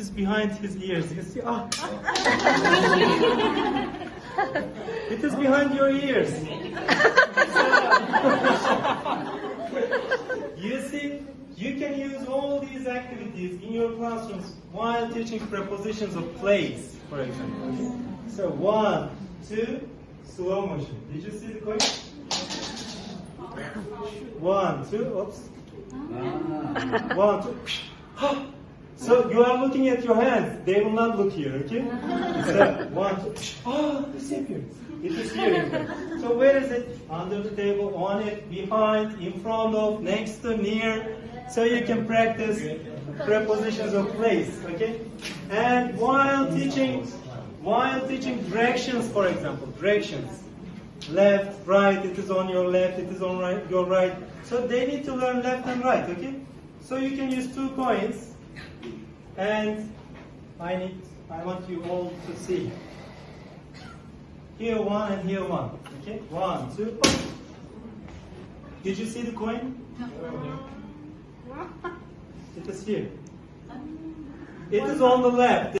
is behind his ears. You see? Ah. it is behind your ears. you see, you can use all these activities in your classrooms while teaching prepositions of place, for example. So one, two, slow motion. Did you see the coin? One, two, oops. One, two. So you are looking at your hands. They will not look here, okay? So one, two. Ah, disappeared. It is here. So where is it? Under the table, on it, behind, in front of, next to, near. So you can practice prepositions of place, okay? And while teaching, while teaching directions, for example, directions, left, right, it is on your left, it is on right, your right. So they need to learn left and right, okay? So you can use two coins, and I need, I want you all to see. Here one and here one, okay? One, two, oh. Did you see the coin? It is here. It is on the left.